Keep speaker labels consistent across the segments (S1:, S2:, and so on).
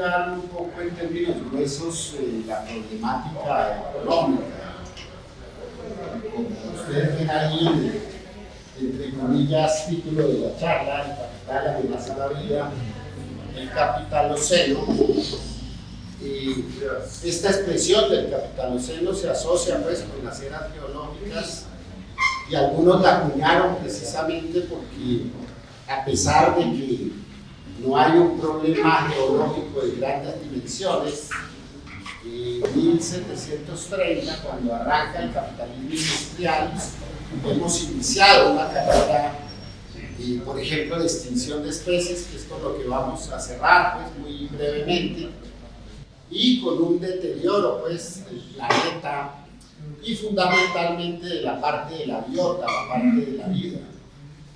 S1: un poco en términos gruesos eh, la problemática económica. Como ustedes ven ahí, entre comillas, título de la charla, el capital amenaza la vida, el capital oceno. Y esta expresión del capitaloceno se asocia pues con las eras geológicas y algunos la acuñaron precisamente porque a pesar de que no hay un problema geológico de grandes dimensiones, en 1730, cuando arranca el capitalismo industrial, hemos iniciado una carrera, eh, por ejemplo, de extinción de especies, que es con lo que vamos a cerrar pues, muy brevemente, y con un deterioro pues, del planeta y fundamentalmente de la parte de la biota, la parte de la vida.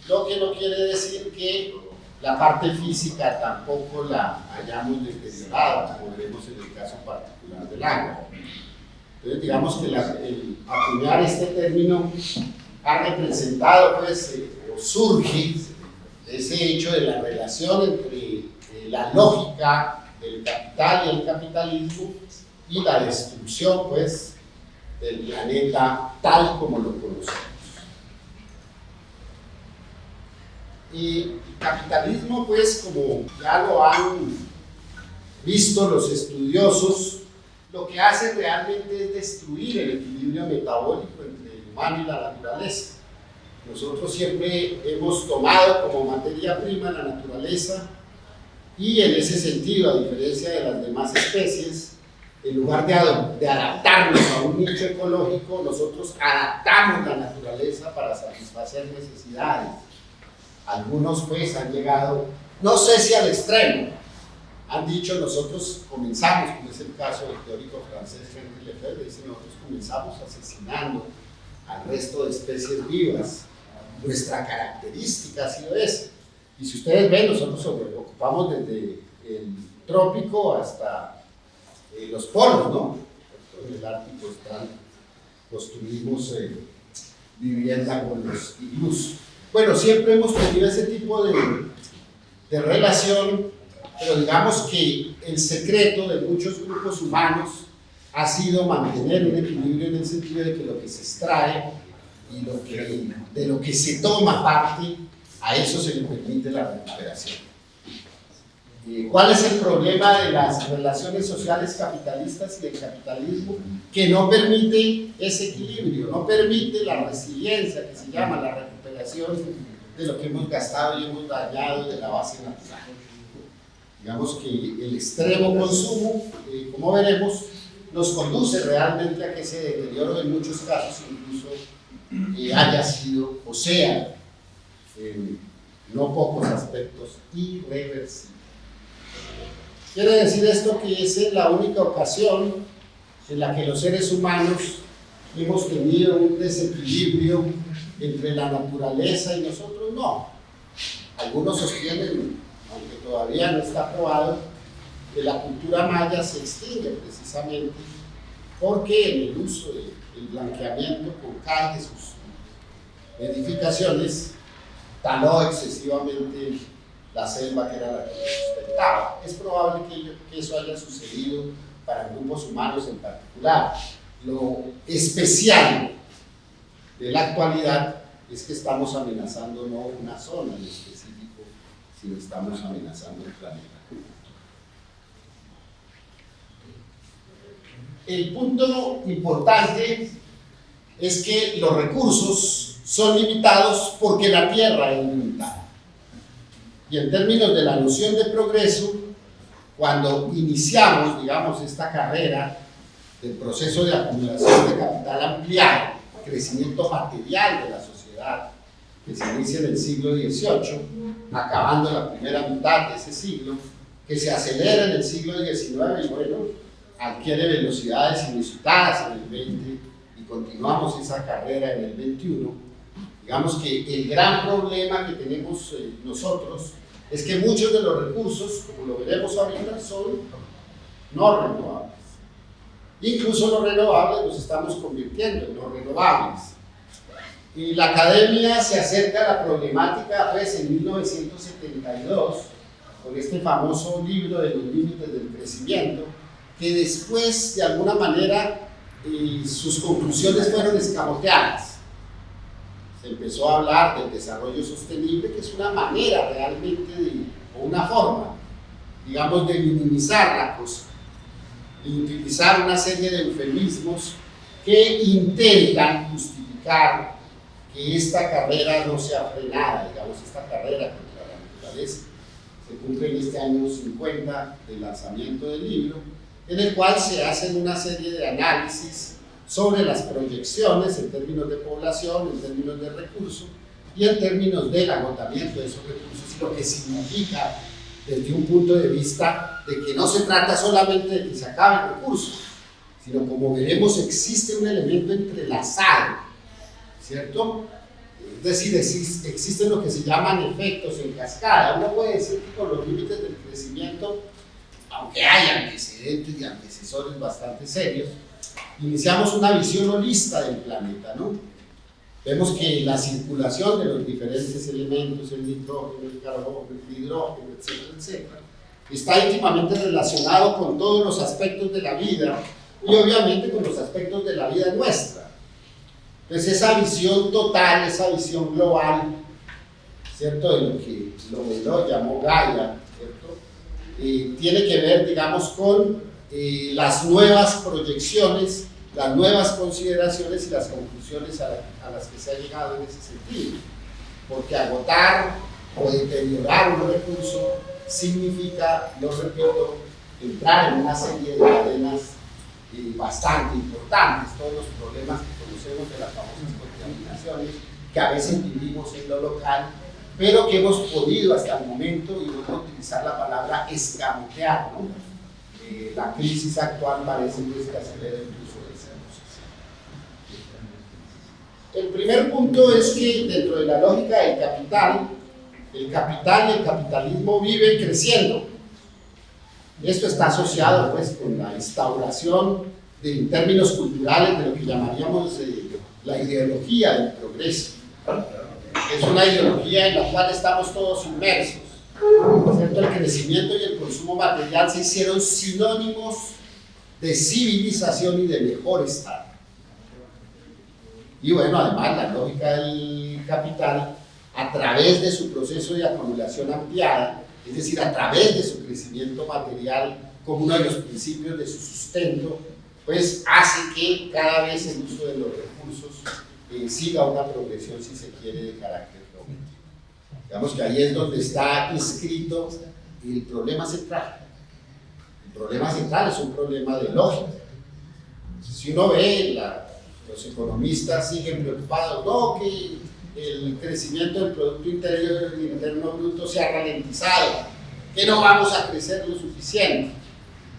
S1: Lo que no quiere decir que la parte física tampoco la hayamos deteriorado, como vemos en el caso particular del agua. Entonces, digamos que el acuñar este término ha representado, pues, eh, o surge ese hecho de la relación entre eh, la lógica del capital y el capitalismo y la destrucción, pues, del planeta tal como lo conocemos. Y capitalismo, pues, como ya lo han visto los estudiosos, lo que hace realmente es destruir el equilibrio metabólico entre el humano y la naturaleza. Nosotros siempre hemos tomado como materia prima la naturaleza y en ese sentido, a diferencia de las demás especies, en lugar de, de adaptarnos a un nicho ecológico, nosotros adaptamos la naturaleza para satisfacer necesidades algunos pues han llegado, no sé si al extremo, han dicho nosotros comenzamos, como es el caso del teórico francés Henri Lefebvre, dice nosotros comenzamos asesinando al resto de especies vivas. Nuestra característica ha sido esa. Y si ustedes ven, nosotros ocupamos desde el trópico hasta eh, los polos, ¿no? En el Ártico están, construimos eh, vivienda con los iglús. Bueno, siempre hemos tenido ese tipo de, de relación, pero digamos que el secreto de muchos grupos humanos ha sido mantener un equilibrio en el sentido de que lo que se extrae y lo que, de lo que se toma parte, a eso se le permite la recuperación. ¿Cuál es el problema de las relaciones sociales capitalistas y del capitalismo? Que no permite ese equilibrio, no permite la resiliencia que se llama la recuperación de lo que hemos gastado y hemos dañado de la base natural. Digamos que el extremo consumo, eh, como veremos, nos conduce realmente a que ese deterioro en muchos casos incluso eh, haya sido, o sea, en no pocos aspectos, irreversible. Quiere decir esto que es la única ocasión en la que los seres humanos hemos tenido un desequilibrio entre la naturaleza y nosotros no. Algunos sostienen, aunque todavía no está probado, que la cultura maya se extingue precisamente porque en el uso del blanqueamiento con de sus edificaciones taló excesivamente la selva que era la que sustentaba. Es probable que, eso haya sucedido para grupos humanos en particular. Lo especial de la actualidad es que estamos amenazando no una zona en específico, sino estamos amenazando el planeta. El punto importante es que los recursos son limitados porque la Tierra es limitada. Y en términos de la noción de progreso, cuando iniciamos, digamos, esta carrera del proceso de acumulación de capital ampliado, crecimiento material de la sociedad, que se inicia en el siglo XVIII, acabando la primera mitad de ese siglo, que se acelera en el siglo XIX y bueno, adquiere velocidades inusitadas en el XX y continuamos esa carrera en el XXI. Digamos que el gran problema que tenemos eh, nosotros es que muchos de los recursos, como lo veremos ahorita, son no renovables. Incluso los renovables los estamos convirtiendo en no renovables. Y la academia se acerca a la problemática, pues, en 1972, con este famoso libro de los límites del crecimiento, que después, de alguna manera, eh, sus conclusiones fueron escamoteadas. Se empezó a hablar del desarrollo sostenible, que es una manera realmente, o una forma, digamos, de minimizar la y utilizar una serie de eufemismos que intentan justificar que esta carrera no sea frenada, digamos, esta carrera contra la naturaleza. Se cumple en este año 50 del lanzamiento del libro, en el cual se hacen una serie de análisis sobre las proyecciones en términos de población, en términos de recursos y en términos del agotamiento de esos recursos lo que significa desde un punto de vista de que no se trata solamente de que se acabe el recurso, sino como veremos existe un elemento entrelazado, ¿cierto? Es decir, existen lo que se llaman efectos en cascada. Uno puede decir que con los límites del crecimiento, aunque hay antecedentes y antecesores bastante serios, iniciamos una visión holista del planeta, ¿no? Vemos que la circulación de los diferentes elementos, el nitrógeno, el carbono, el hidrógeno, etcétera, etcétera, está íntimamente relacionado con todos los aspectos de la vida y obviamente con los aspectos de la vida nuestra. Entonces esa visión total, esa visión global, ¿cierto? De lo que lo llamó Gaia, ¿cierto? Eh, tiene que ver, digamos, con eh, las nuevas proyecciones las nuevas consideraciones y las conclusiones a, las que se ha llegado en ese sentido. Porque agotar o deteriorar un recurso significa, lo repito, entrar en una serie de cadenas eh, bastante importantes, todos los problemas que conocemos de las famosas contaminaciones, que a veces vivimos en lo local, pero que hemos podido hasta el momento, y voy a utilizar la palabra escamotear, ¿no? Eh, la crisis actual parece que acelera incluso El primer punto es que dentro de la lógica del capital, el capital y el capitalismo viven creciendo. Esto está asociado pues con la instauración de, en términos culturales de lo que llamaríamos eh, la ideología del progreso. Es una ideología en la cual estamos todos inmersos. El crecimiento y el consumo material se hicieron sinónimos de civilización y de mejor estado. Y bueno, además la lógica del capital, a través de su proceso de acumulación ampliada, es decir, a través de su crecimiento material como uno de los principios de su sustento, pues hace que cada vez el uso de los recursos eh, siga una progresión, si se quiere, de carácter geométrico. Digamos que ahí es donde está inscrito el problema central. El problema central es un problema de lógica. Si uno ve los economistas siguen preocupados, no, que el crecimiento del Producto Interior Interno Bruto se ha ralentizado, que no vamos a crecer lo suficiente.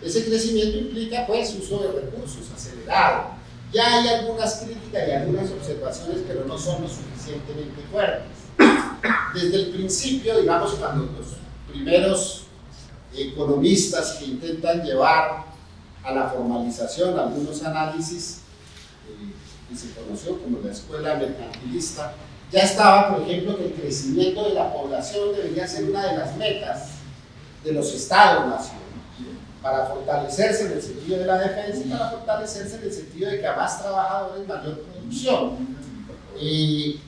S1: Ese crecimiento implica pues uso de recursos acelerado. Ya hay algunas críticas y algunas observaciones, pero no son lo suficientemente fuertes. Desde el principio, digamos, cuando los primeros economistas que intentan llevar a la formalización algunos análisis y se conoció como la escuela mercantilista, ya estaba, por ejemplo, que el crecimiento de la población debería ser una de las metas de los estados-nación, para fortalecerse en el sentido de la defensa y para fortalecerse en el sentido de que a más trabajadores mayor producción. Y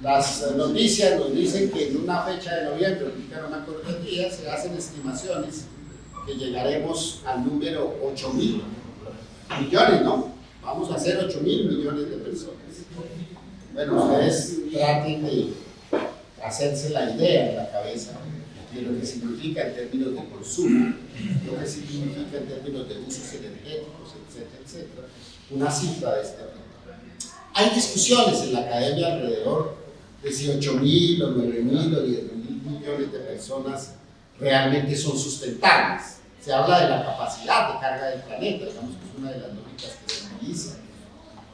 S1: las noticias nos dicen que en una fecha de noviembre, no me acuerdo día, se hacen estimaciones que llegaremos al número 8 mil millones, ¿no? vamos a hacer 8 mil millones de personas. Bueno, ustedes traten de hacerse la idea en la cabeza de lo que significa en términos de consumo, lo que significa en términos de usos energéticos, etcétera, etcétera, una cifra de este tipo. Hay discusiones en la academia alrededor de si 8 mil o 9 mil o 10 mil millones de personas realmente son sustentables. Se habla de la capacidad de carga del planeta, digamos que es una de las lógicas que se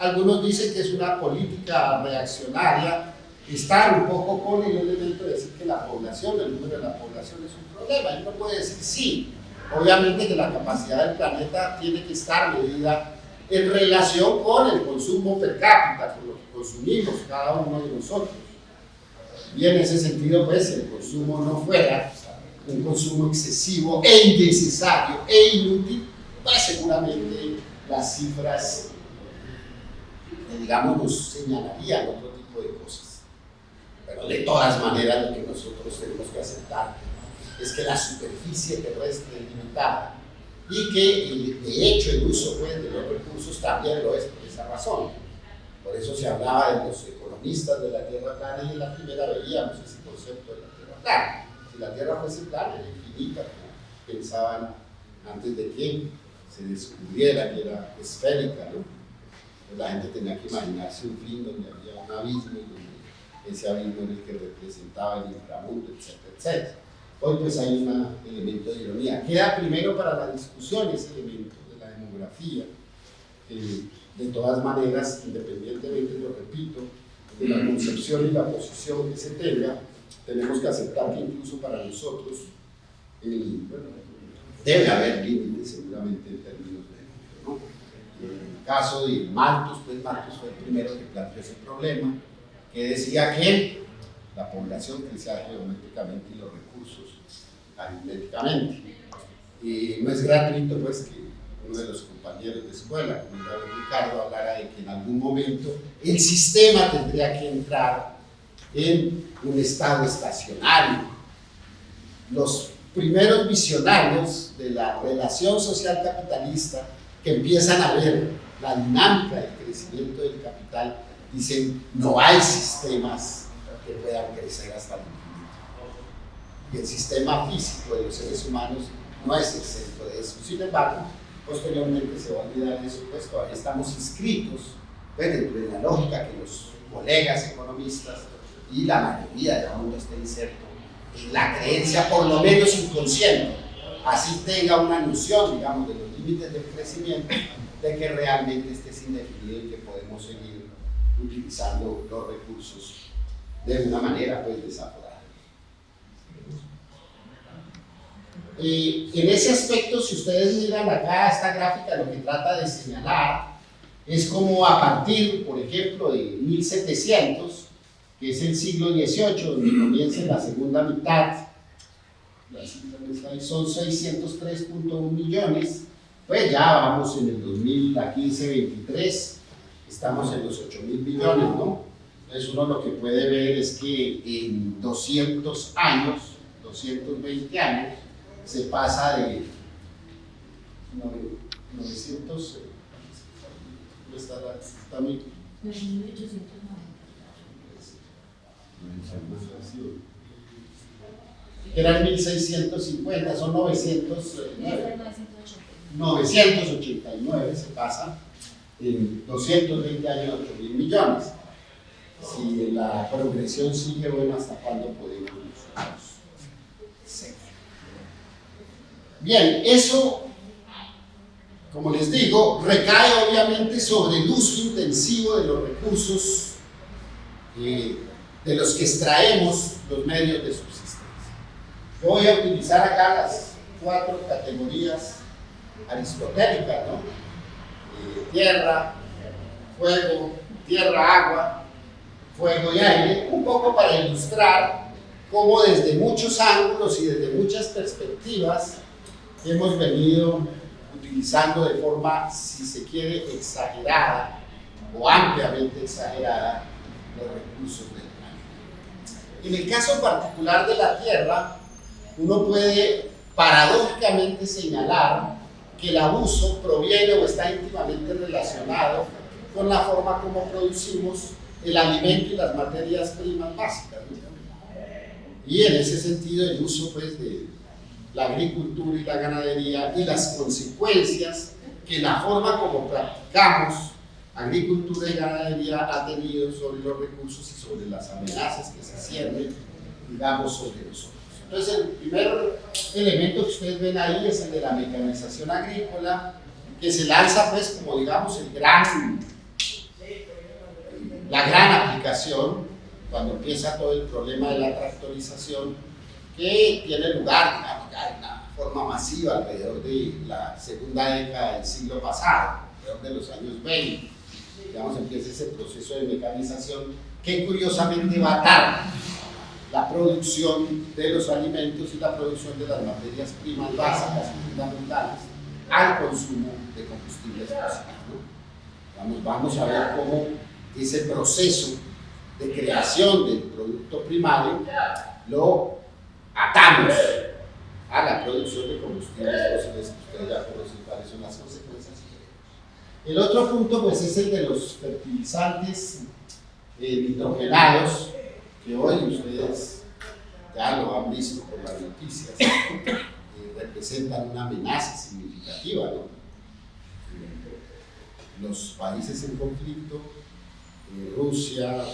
S1: algunos dicen que es una política reaccionaria, estar un poco con el elemento de decir que la población, el número de la población es un problema. Y uno puede decir sí, obviamente que la capacidad del planeta tiene que estar medida en relación con el consumo per cápita, con lo que consumimos cada uno de nosotros. Y en ese sentido, pues, el consumo no fuera un consumo excesivo e innecesario e inútil, pues seguramente las cifras, eh, digamos, nos señalarían otro tipo de cosas. Pero de todas maneras lo que nosotros tenemos que aceptar es que la superficie terrestre es limitada y que de hecho el uso pues, de los recursos también lo es por esa razón. Por eso se hablaba de los economistas de la Tierra plana y en la primera veíamos ese concepto de la Tierra plana. Si la Tierra fuese plana, era infinita, pensaban antes de que se descubriera que era esférica, ¿no? La gente tenía que imaginarse un fin donde había un abismo y donde ese abismo era el que representaba el inframundo, etcétera, etcétera. Hoy pues hay un elemento de ironía. Queda primero para la discusión ese elemento de la demografía. de todas maneras, independientemente, lo repito, de la concepción y la posición que se tenga, tenemos que aceptar que incluso para nosotros debe haber límites seguramente en términos de ¿no? En caso de Malthus, pues Malthus fue el primero que planteó ese problema, que decía que la población crecía geométricamente y los recursos aritméticamente. Y no es gratuito pues que uno de los compañeros de escuela, como Ricardo, hablara de que en algún momento el sistema tendría que entrar en un estado estacionario. Los primeros visionarios de la relación social capitalista que empiezan a ver la dinámica del crecimiento del capital, dicen no hay sistemas que puedan crecer hasta el infinito. Y el sistema físico de los seres humanos no es exento de eso. Sin embargo, posteriormente se va a olvidar eso, pues todavía estamos inscritos pues, dentro de la lógica que los colegas economistas y la mayoría del mundo está inserto en la creencia, por lo menos inconsciente, así tenga una noción, digamos, de los límites del crecimiento, de que realmente este es indefinido y que podemos seguir utilizando los recursos de una manera pues desaforada. Y en ese aspecto, si ustedes miran acá esta gráfica, lo que trata de señalar es como a partir, por ejemplo, de 1700, que es el siglo XVIII, donde comienza la segunda mitad, son 603.1 millones, pues ya vamos en el 2015-23, estamos en los 8 mil millones, ¿no? Entonces uno lo que puede ver es que en 200 años, 220 años, se pasa de 900, está, está muy... Eran 1650, son 989. 989 se pasa en 220 años, 8 mil millones. Si la progresión sigue, bueno, ¿hasta cuándo podemos nosotros seguir? Bien, eso, como les digo, recae obviamente sobre el uso intensivo de los recursos eh, de los que extraemos los medios de subsistencia. Voy a utilizar acá las cuatro categorías aristotélicas, ¿no? Eh, tierra, fuego, tierra, agua, fuego y aire, un poco para ilustrar cómo desde muchos ángulos y desde muchas perspectivas hemos venido utilizando de forma, si se quiere, exagerada o ampliamente exagerada los recursos del en el caso particular de la Tierra, uno puede paradójicamente señalar que el abuso proviene o está íntimamente relacionado con la forma como producimos el alimento y las materias primas básicas. Y en ese sentido el uso pues, de la agricultura y la ganadería y las consecuencias que la forma como practicamos agricultura y ganadería ha tenido sobre los recursos y sobre las amenazas que se ciernen, digamos, sobre nosotros. Entonces, el primer elemento que ustedes ven ahí es el de la mecanización agrícola, que se lanza, pues, como digamos, el gran, la gran aplicación, cuando empieza todo el problema de la tractorización, que tiene lugar, de una forma masiva alrededor de la segunda década del siglo pasado, alrededor de los años 20 digamos, empieza ese proceso de mecanización que curiosamente va tarde. La producción de los alimentos y la producción de las materias primas básicas y fundamentales al consumo de combustibles fósiles. Vamos, vamos a ver cómo ese proceso de creación del producto primario lo atamos a la producción de combustibles fósiles, ustedes ya conocen cuáles son las consecuencias. El otro punto pues es el de los fertilizantes eh, nitrogenados, que hoy ustedes ya lo han visto por las noticias, representan una amenaza significativa. ¿no? Los países en conflicto, eh, Rusia,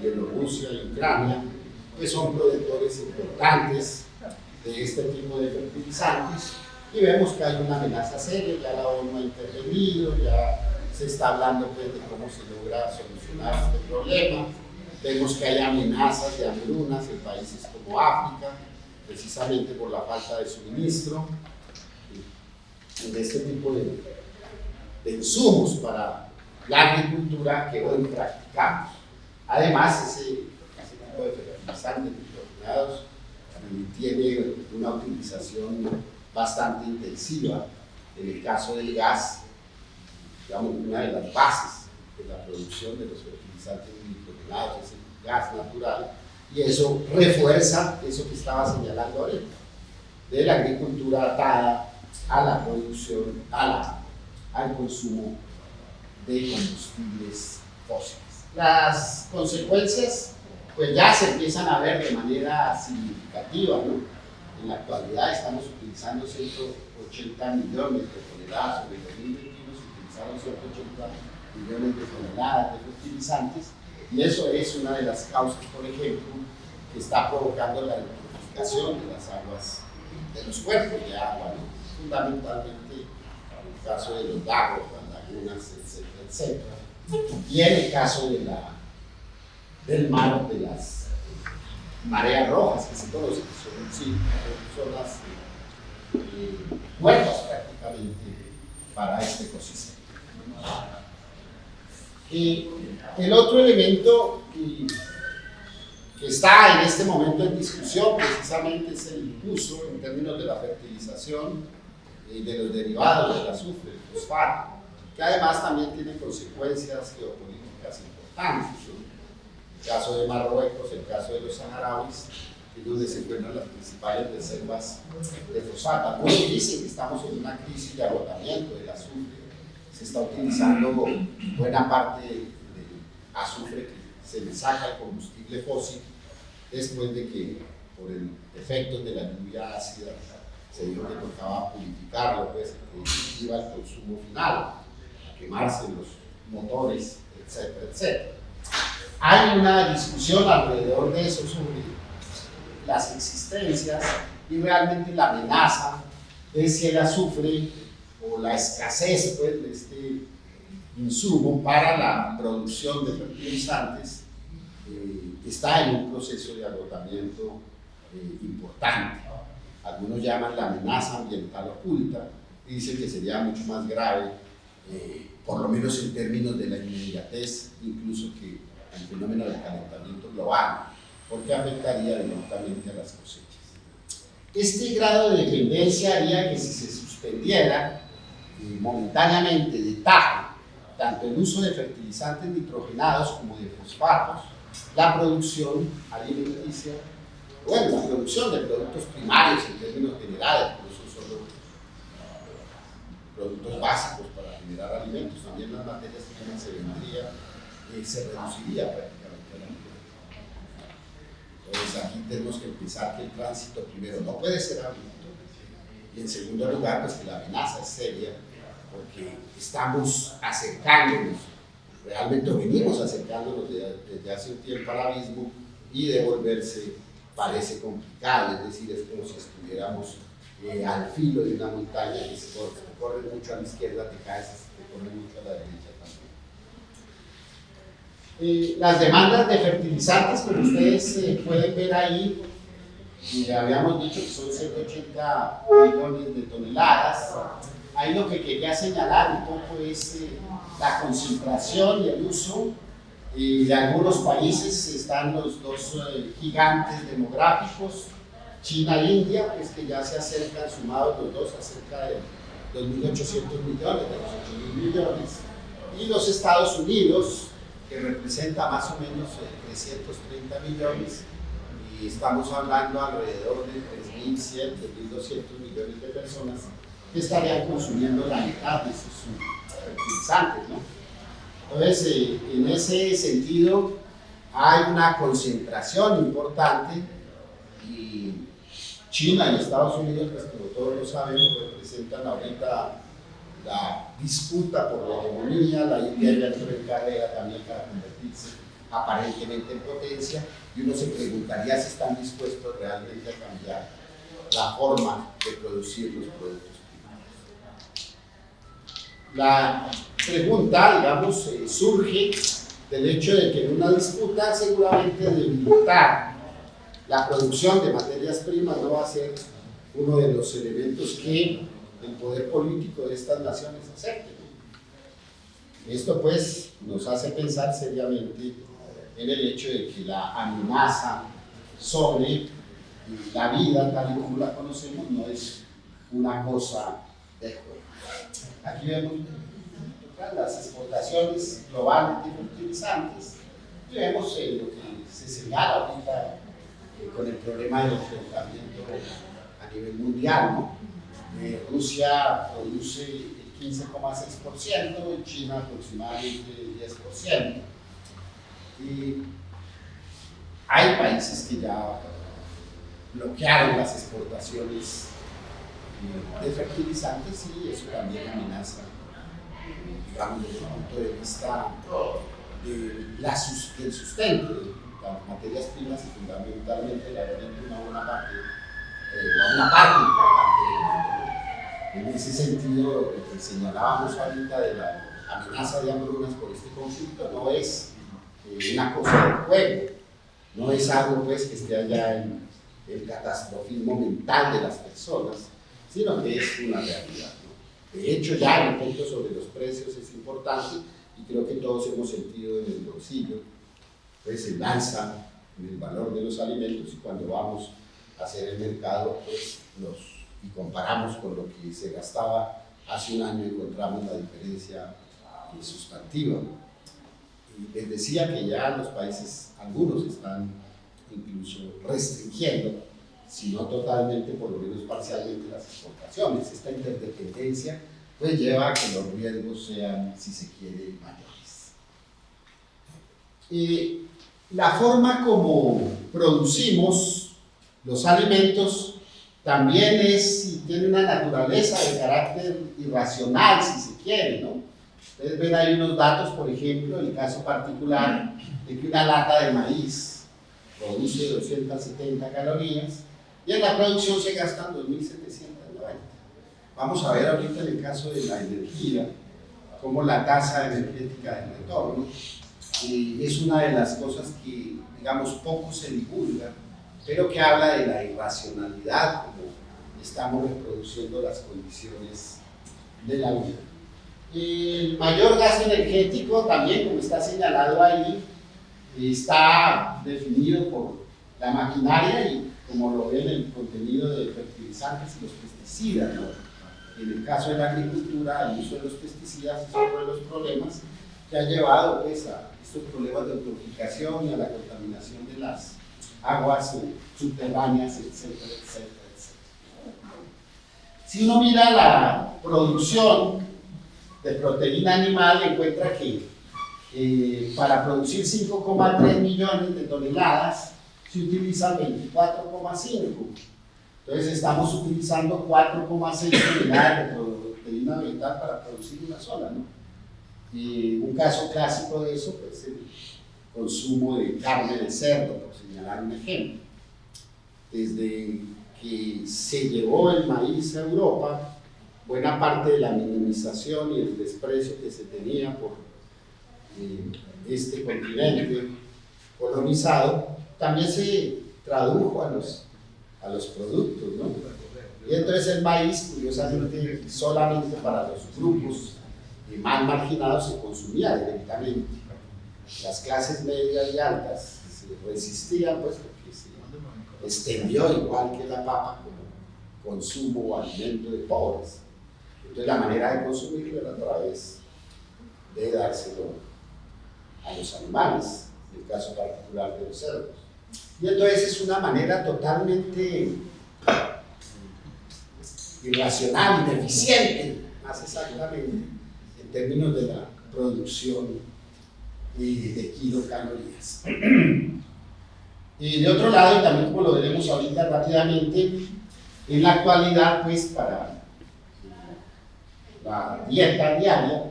S1: Bielorrusia y Ucrania, pues son productores importantes de este tipo de fertilizantes y vemos que hay una amenaza seria, ya la ONU ha intervenido, ya se está hablando pues, de cómo se logra solucionar este problema. Vemos que hay amenazas de hambrunas en países como África, precisamente por la falta de suministro de este tipo de, de insumos para la agricultura que hoy practicamos. Además, ese, tipo de fertilizantes nitrogenados tiene una utilización bastante intensiva. En el caso del gas, digamos, una de las bases de la producción de los fertilizantes nitrogenados es el gas natural, y eso refuerza eso que estaba señalando ahorita, de la agricultura atada a la producción, al consumo de combustibles fósiles. Las consecuencias pues ya se empiezan a ver de manera significativa, ¿no? En la actualidad estamos utilizando 180 millones de toneladas, sobre 2021 se utilizaron 180 millones de toneladas de fertilizantes, y eso es una de las causas, por ejemplo, que está provocando la eutrofización de las aguas, de los cuerpos de agua, ¿no? fundamentalmente en el caso de los lagos, las lagunas, etcétera, etcétera, y en el caso del mar de las mareas rojas que se conocen, son, sí, son las eh, prácticamente para este ecosistema. Y el otro elemento que, está en este momento en discusión precisamente es el uso en términos de la fertilización y de los derivados del azufre, el fosfato, que además también tiene consecuencias geopolíticas importantes el caso de Marruecos, el caso de los saharauis, es donde se encuentran las principales reservas de fosfato. Algunos dicen que estamos en una crisis de agotamiento del azufre. Se está utilizando buena parte del azufre que se le saca el combustible fósil después de que por el efecto de la lluvia ácida se dijo que tocaba purificarlo, pues que iba al consumo final, a quemarse los motores, etcétera, etcétera. Hay una discusión alrededor de eso sobre las existencias y realmente la amenaza de si el azufre o la escasez pues, de este insumo para la producción de fertilizantes eh, está en un proceso de agotamiento eh, importante. Algunos llaman la amenaza ambiental oculta y dicen que sería mucho más grave, eh, por lo menos en términos de la inmediatez, incluso que el fenómeno del calentamiento global, porque afectaría directamente a las cosechas. Este grado de dependencia haría que si se suspendiera eh, momentáneamente de tajo tanto el uso de fertilizantes nitrogenados como de fosfatos, la producción alimenticia, bueno, la producción de productos primarios en términos generales, por eso solo productos básicos para generar alimentos, también las materias primas se vendrían se reduciría prácticamente la Entonces aquí tenemos que pensar que el tránsito primero no puede ser abrupto y en segundo lugar pues que la amenaza es seria porque estamos acercándonos, realmente venimos acercándonos desde, hace un tiempo al abismo y devolverse parece complicado, es decir, es como si estuviéramos eh, al filo de una montaña que se corre, mucho a la izquierda, te caes, te corre mucho a la derecha eh, las demandas de fertilizantes, como ustedes eh, pueden ver ahí, habíamos dicho que son 180 millones de toneladas. Ahí lo que quería señalar un poco es eh, la concentración y el uso Y de algunos países están los dos eh, gigantes demográficos, China e India, pues que ya se acercan, sumados los dos, acerca de 2.800 millones, de los 8.000 millones, y los Estados Unidos, que representa más o menos 330 eh, millones, y estamos hablando alrededor de 3.100, 3.200 millones de personas estarían consumiendo la mitad de sus fertilizantes, ¿no? Entonces, eh, en ese sentido, hay una concentración importante y China y Estados Unidos, pues como todos lo sabemos, representan ahorita la disputa por la hegemonía, la India ya entró en carrera también para convertirse aparentemente en potencia y uno se preguntaría si están dispuestos realmente a cambiar la forma de producir los productos la pregunta, digamos, eh, surge del hecho de que en una disputa seguramente debilitar la producción de materias primas no va a ser uno de los elementos que el poder político de estas naciones acepte. Esto pues nos hace pensar seriamente en el hecho de que la amenaza sobre la vida tal y como la conocemos no es una cosa Aquí vemos las exportaciones globales de fertilizantes y vemos eh, lo que se señala ahorita eh, con el problema del enfrentamiento a nivel mundial. Eh, Rusia produce el 15,6% y China aproximadamente el 10%. Y hay países que ya bloquearon las exportaciones de fertilizantes y eso también amenaza, digamos, desde el punto de vista de la, del sustento de las materias primas y fundamentalmente la alimento una buena parte, eh, una parte importante en ese sentido, lo que señalábamos ahorita de la amenaza de hambrunas por este conflicto no es eh, una cosa de juego, no es algo pues, que esté allá en el catastrofismo mental de las personas, sino que es una realidad. De hecho, ya el punto sobre los precios es importante y creo que todos hemos sentido en el bolsillo pues el alza en el valor de los alimentos y cuando vamos a hacer el mercado pues los, y comparamos con lo que se gastaba hace un año encontramos la diferencia sustantiva. Y les decía que ya los países, algunos están incluso restringiendo sino totalmente, por lo menos parcialmente, las exportaciones. Esta interdependencia pues lleva a que los riesgos sean, si se quiere, mayores. Y la forma como producimos los alimentos también es tiene una naturaleza de carácter irracional, si se quiere, ¿no? Ustedes ven ahí unos datos, por ejemplo, el caso particular de que una lata de maíz produce 270 calorías, y en la producción se gastan 2.790. Vamos a ver ahorita en el caso de la energía, cómo la tasa energética del retorno y es una de las cosas que, digamos, poco se divulga, pero que habla de la irracionalidad, como estamos reproduciendo las condiciones de la vida. El mayor gasto energético también, como está señalado ahí, está definido por la maquinaria y como lo ven el contenido de fertilizantes y los pesticidas. En el caso de la agricultura, el uso de los pesticidas es uno de los problemas que ha llevado pues, a estos problemas de eutroficación y a la contaminación de las aguas subterráneas, etcétera, etcétera, etcétera. Si uno mira la producción de proteína animal, encuentra que eh, para producir 5,3 millones de toneladas se utilizan 24,5. Entonces estamos utilizando 4,6 unidades de proteína vegetal para producir una sola. ¿no? Y un caso clásico de eso es pues, el consumo de carne de cerdo, por señalar un ejemplo. Desde que se llevó el maíz a Europa, buena parte de la minimización y el desprecio que se tenía por eh, este continente colonizado también se tradujo a los, a los productos, ¿no? Y entonces el maíz, curiosamente, solamente para los grupos más marginados se consumía directamente. las clases medias y altas se resistían, pues porque se extendió igual que la papa como consumo o alimento de pobres. Entonces la manera de consumirlo era a través de dárselo a los animales, en el caso particular de los cerdos. Y entonces es una manera totalmente irracional, ineficiente, más exactamente, en términos de la producción de kilocalorías. Y de otro lado, y también como lo veremos ahorita rápidamente, en la actualidad, pues para la dieta diaria,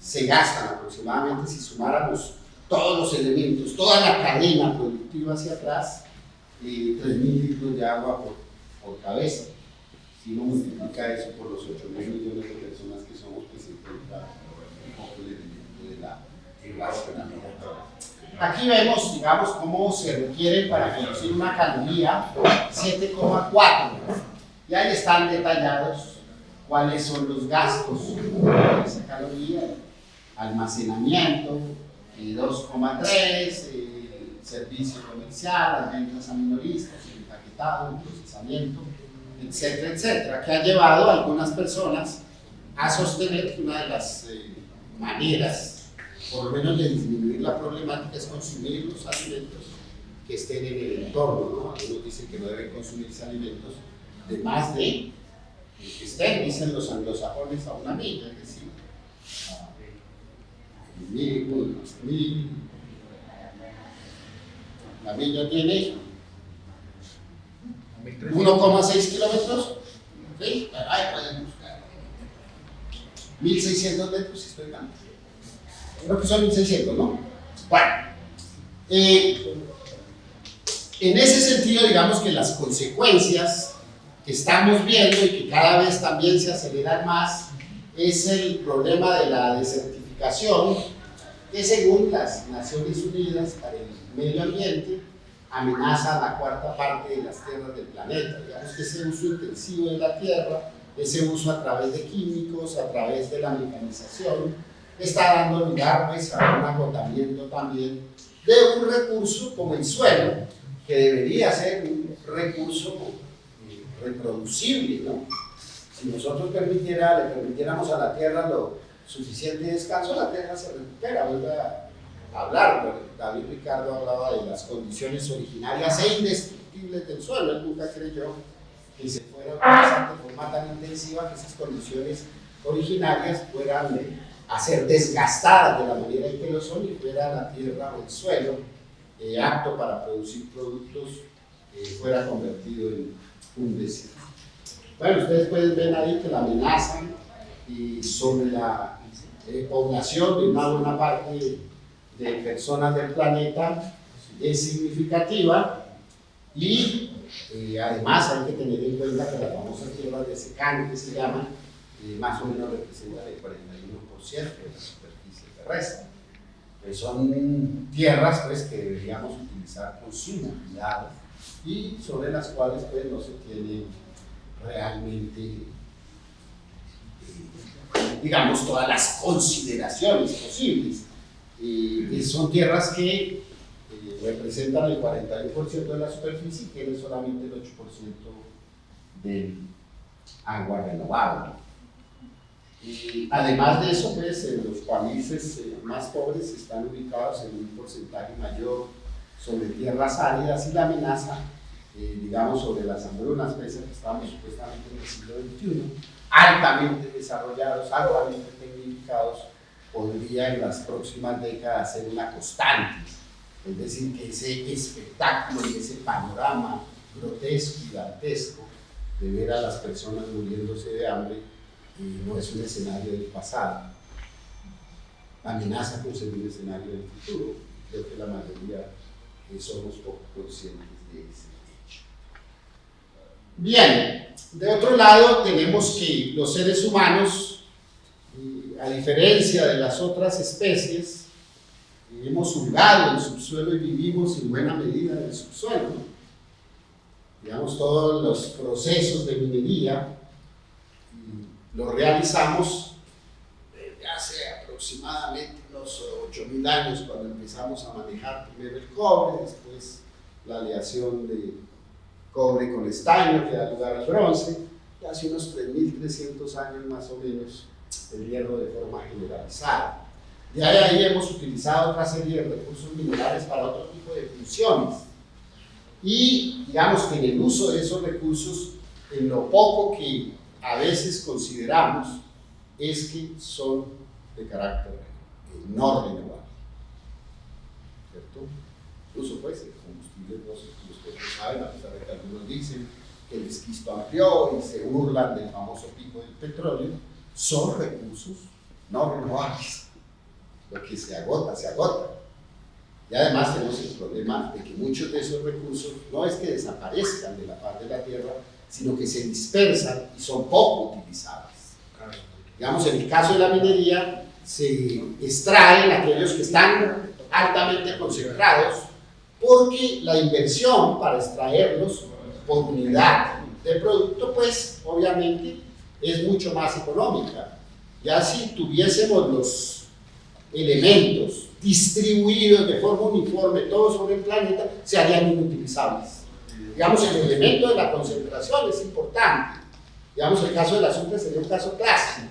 S1: se gastan aproximadamente, si sumáramos todos los elementos, toda la cadena productiva hacia atrás, eh, 3.000 litros de agua por, por, cabeza. Si uno multiplica eso por los 8.000 millones de personas que somos, pues se encuentra un poco el elemento de la irracionalidad. Aquí vemos, digamos, cómo se requiere para producir una caloría 7,4. Y ahí están detallados cuáles son los gastos de esa caloría, almacenamiento, 2,3, eh, servicio comercial, las ventas a minoristas, el empaquetado, el procesamiento, etcétera, etcétera, que ha llevado a algunas personas a sostener que una de las eh, maneras, por lo menos de disminuir la problemática, es consumir los alimentos que estén en el entorno. ¿no? Algunos dicen que no deben consumirse alimentos de más de que estén, dicen los anglosajones, a una milla, es decir, mil, mil. La milla tiene 1,6 kilómetros. ¿Sí? Ahí pueden buscar. 1600 metros, si estoy mal. Creo que son 1600, ¿no? Bueno. Eh, en ese sentido, digamos que las consecuencias que estamos viendo y que cada vez también se aceleran más es el problema de la desertificación que según las Naciones Unidas para el Medio Ambiente amenaza la cuarta parte de las tierras del planeta. Digamos que ese uso intensivo de la tierra, ese uso a través de químicos, a través de la mecanización, está dando lugar pues, a un agotamiento también de un recurso como el suelo, que debería ser un recurso eh, reproducible. ¿no? Si nosotros permitiera, le permitiéramos a la tierra lo, suficiente descanso, la tierra se recupera, vuelve a hablar. David Ricardo hablaba de las condiciones originarias e indestructibles del suelo. Él nunca creyó que se fuera a utilizar de forma tan intensiva que esas condiciones originarias fueran a ser desgastadas de la manera en que lo son y fuera la tierra o el suelo eh, apto para producir productos eh, fuera convertido en un desierto. Bueno, ustedes pueden ver ahí que la amenaza y sobre la eh, población de una buena parte de personas del planeta es significativa y eh, además hay que tener en cuenta que la famosa tierra de secano que se llama eh, más o menos representa el 41% de la superficie terrestre. son tierras pues, que deberíamos utilizar con suma cuidado y sobre las cuales pues, no se tiene realmente digamos, todas las consideraciones posibles. y son tierras que eh, representan el 41% de la superficie y tienen solamente el 8% del agua renovable. Y además de eso, pues, los países eh, más pobres están ubicados en un porcentaje mayor sobre tierras áridas y la amenaza, eh, digamos, sobre las hambrunas, pese a que estamos supuestamente en el siglo XXI, altamente desarrollados, altamente tecnificados, podría en las próximas décadas ser una constante. Es decir, que ese espectáculo y ese panorama grotesco y dantesco de ver a las personas muriéndose de hambre eh, no es un escenario del pasado. Amenaza con ser un escenario del futuro. Creo que la mayoría eh, somos poco conscientes de ese hecho. Bien, de otro lado, tenemos que los seres humanos, a diferencia de las otras especies, hemos hurgado el subsuelo y vivimos en buena medida en el subsuelo. Digamos, todos los procesos de minería los realizamos desde hace aproximadamente unos 8.000 años cuando empezamos a manejar primero el cobre, después la aleación de cobre con estaño que da lugar al bronce, y hace unos 3.300 años más o menos el hierro de forma generalizada. De ahí hemos utilizado otra serie de recursos minerales para otro tipo de funciones. Y digamos que en el uso de esos recursos, en lo poco que a veces consideramos, es que son de carácter no renovable. ¿Cierto? Incluso pues el combustible como ustedes saben, a pesar de que algunos dicen que el esquisto amplió y se burlan del famoso pico del petróleo, son recursos no renovables. Lo que se agota, se agota. Y además tenemos el problema de que muchos de esos recursos no es que desaparezcan de la faz de la Tierra, sino que se dispersan y son poco utilizables. Digamos, en el caso de la minería, se extraen aquellos que están altamente concentrados, porque la inversión para extraerlos por unidad de producto, pues obviamente es mucho más económica. Ya si tuviésemos los elementos distribuidos de forma uniforme todos sobre el planeta, se harían inutilizables. Digamos, el elemento de la concentración es importante. Digamos, el caso del azúcar sería un caso clásico.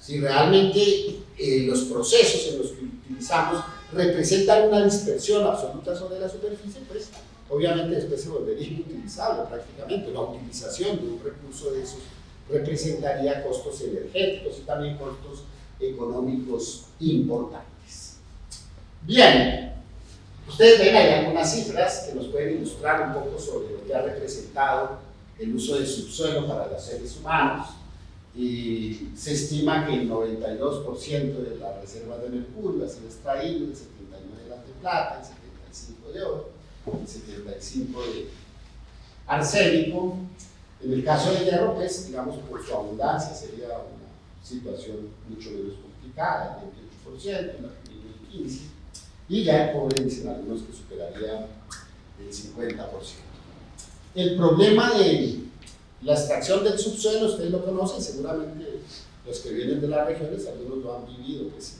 S1: Si realmente eh, los procesos en los que utilizamos representan una dispersión absoluta sobre la superficie, pues obviamente después se volvería inutilizable prácticamente. La utilización de un recurso de esos representaría costos energéticos y también costos económicos importantes. Bien, ustedes ven ahí algunas cifras que nos pueden ilustrar un poco sobre lo que ha representado el uso del subsuelo para los seres humanos y se estima que el 92% de las reservas de mercurio ha sido extraído, el 79 de plata, el 75 de oro, el 75 de arsénico. En el caso de hierro, pues, digamos, por su abundancia sería una situación mucho menos complicada, el 28% en la 2015, y ya el cobre dicen algunos que superaría el 50%. El problema de la extracción del subsuelo, ustedes lo conocen, seguramente los que vienen de las regiones, algunos lo han vivido pues,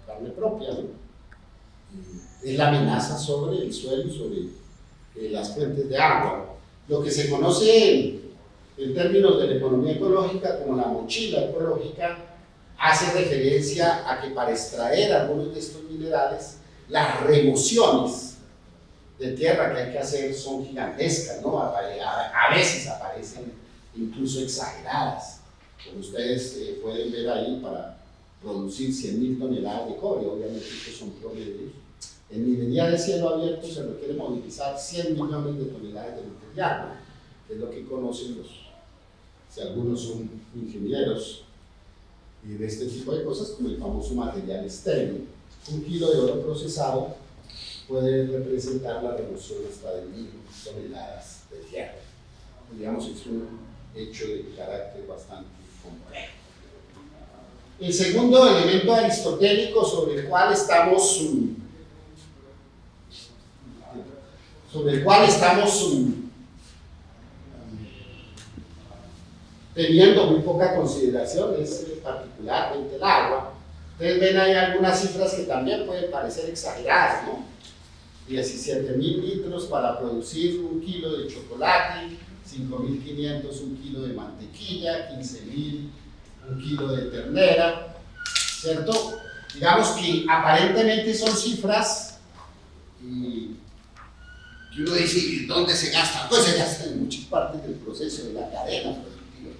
S1: en carne propia, Es la amenaza sobre el suelo y sobre eh, las fuentes de agua. Lo que se conoce en, en términos de la economía ecológica como la mochila ecológica hace referencia a que para extraer algunos de estos minerales, las remociones de tierra que hay que hacer son gigantescas, ¿no? A, veces aparecen incluso exageradas, como ustedes eh, pueden ver ahí para producir 100.000 toneladas de cobre, obviamente estos son promedios. En minería de cielo abierto se requiere movilizar 100 millones de toneladas de material, que es lo que conocen los, si algunos son ingenieros y de este tipo de cosas, como el famoso material estéril. Un kilo de oro procesado puede representar la remoción hasta de mil toneladas de tierra. Digamos, es un hecho de carácter bastante complejo. El segundo elemento aristotélico sobre el cual estamos sobre el cual estamos teniendo muy poca consideración es particularmente el agua. Ustedes ven ahí algunas cifras que también pueden parecer exageradas, ¿no? 17 mil litros para producir un kilo de chocolate, 5.500 un kilo de mantequilla, 15.000 un kilo de ternera, ¿cierto? Digamos que aparentemente son cifras y uno dice, ¿dónde se gasta? Pues se gasta en muchas partes del proceso de la cadena productiva.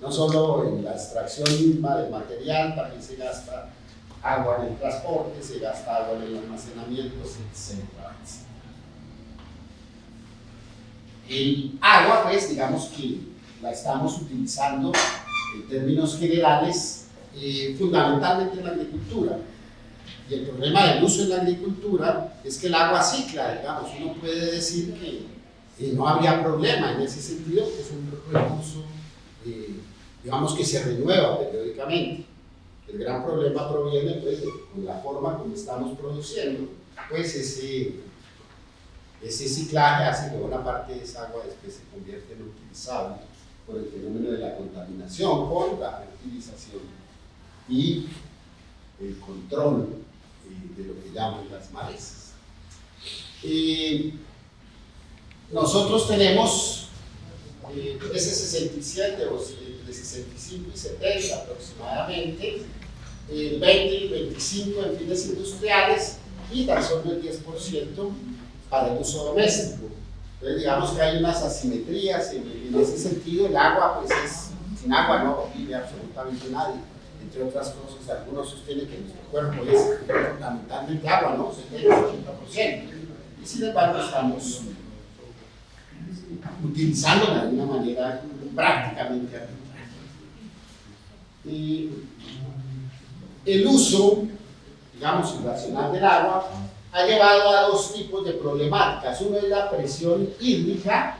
S1: No solo en la extracción misma del material, también se gasta agua en el transporte, se gasta agua en el almacenamiento, etc. El agua, pues, digamos que la estamos utilizando en términos generales, eh, fundamentalmente en la agricultura. Y el problema del uso en la agricultura es que el agua cicla, digamos, uno puede decir que no habría problema en ese sentido, es un recurso, eh, digamos, que se renueva periódicamente. El gran problema proviene, pues, de la forma como estamos produciendo, pues, ese ese ciclaje hace que buena parte de esa agua después se convierte en utilizable por el fenómeno de la contaminación, por la fertilización y el control eh, de lo que llaman las malezas. nosotros tenemos eh, ese 67 o 65 y 70 aproximadamente, el 20 y 25 en fines industriales y tan solo el 10% para el uso doméstico. Entonces digamos que hay unas asimetrías en, ese sentido, el agua pues es, sin agua no vive absolutamente nadie entre otras cosas, algunos sostienen que nuestro cuerpo es fundamentalmente agua, ¿no? 70-80%. Y sin embargo estamos utilizándola de una manera prácticamente arbitraria. Y el uso, digamos, irracional del agua ha llevado a dos tipos de problemáticas. Uno es la presión hídrica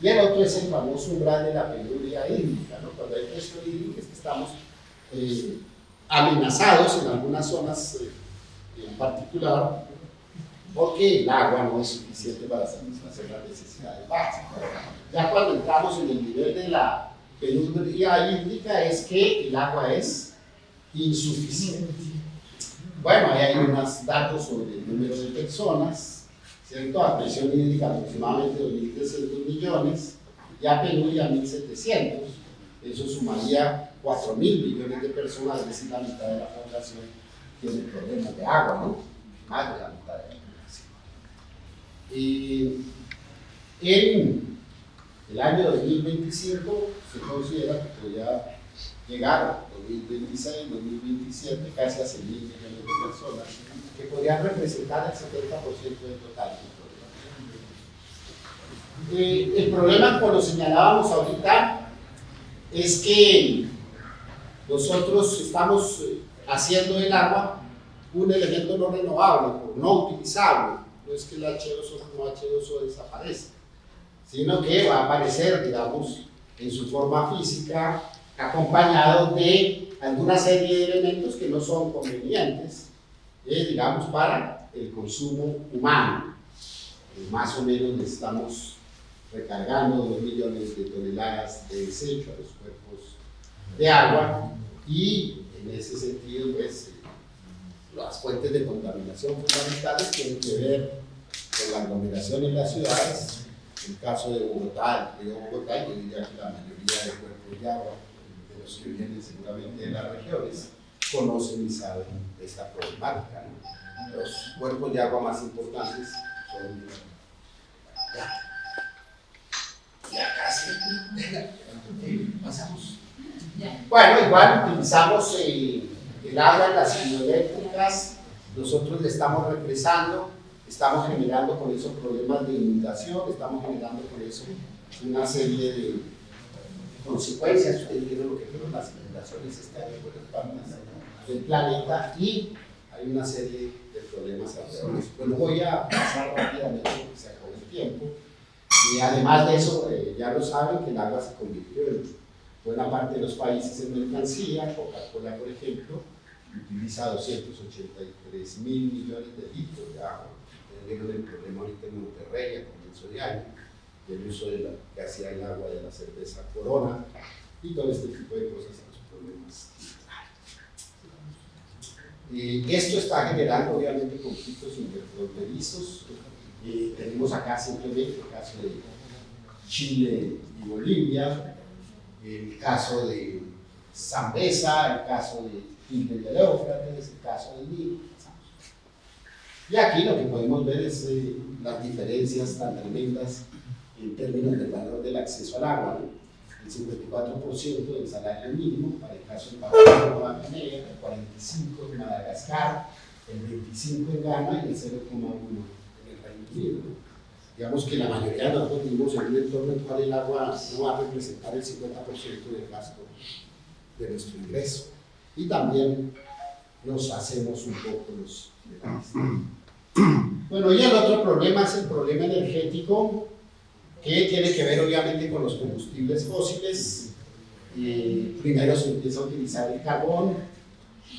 S1: y el otro es el famoso umbral de la penuria hídrica. Cuando hay presión hídrica es que estamos eh, amenazados en algunas zonas eh, en particular porque el agua no es suficiente para satisfacer las necesidades básicas. Ya cuando entramos en el nivel de la penuria hídrica es que el agua es insuficiente. Bueno, ahí hay unos datos sobre el número de personas, ¿cierto? A presión hídrica aproximadamente 2.300 millones, y a penuria 1.700. Eso sumaría 4 mil millones de personas, es decir, la mitad de la población tiene problemas de agua, ¿no? Más de la mitad de la población. Y en el año 2025 se considera que podría llegar a 2026, 2027, casi a 6 mil millones de personas, que podrían representar el 70% del total eh, el problema, como lo señalábamos ahorita, es que nosotros estamos eh, haciendo el agua un elemento no renovable, no utilizable. No es que el H2O, no H2O desaparezca, sino que va a aparecer, digamos, en su forma física, acompañado de alguna serie de elementos que no son convenientes, eh, digamos, para el consumo humano. Eh, más o menos estamos recargando 2 millones de toneladas de desecho a los cuerpos de agua y en ese sentido, pues, las fuentes de contaminación fundamentales tienen que ver con la aglomeración en las ciudades, el caso de Bogotá, río Bogotá, yo diría que la mayoría de cuerpos de agua, de los que vienen seguramente de las regiones, conocen y saben de esta problemática. Los cuerpos de agua más importantes son... Ya, ya casi, pasamos. Bueno, igual utilizamos el agua las hidroeléctricas, nosotros le estamos represando, estamos generando con eso problemas de inundación, estamos generando con eso una serie de consecuencias, ustedes vieron lo que fueron las inundaciones este año por las partes del planeta y hay una serie de problemas alrededor. Bueno, voy a pasar rápidamente porque se acabó el tiempo. Y además de eso, eh, ya lo saben que el agua se convirtió en buena parte de los países en mercancía, Coca-Cola, por ejemplo, utiliza 283 mil millones de litros de agua. Tenemos el problema ahorita en Monterrey a comienzo de año, del uso de la, que hacía el agua de la cerveza Corona y todo este tipo de cosas, los problemas. Esto está generando obviamente conflictos interfronterizos. Eh, tenemos acá simplemente el caso de Chile y Bolivia, el caso de Zambesa, el caso de Quintel de Éufrates, el caso de Nilo. Y aquí lo que podemos ver es eh, las diferencias tan tremendas en términos del valor del acceso al agua. El 54% del salario mínimo para el caso de Papua Guinea, el 45% en Madagascar, el 25% en Ghana y el 0,1% en el Reino Unido digamos que la mayoría de nosotros vivimos en un entorno en el cual el agua no va a representar el 50% del gasto de nuestro ingreso. Y también nos hacemos un poco los Bueno, y el otro problema es el problema energético, que tiene que ver obviamente con los combustibles fósiles. Eh, primero se empieza a utilizar el carbón,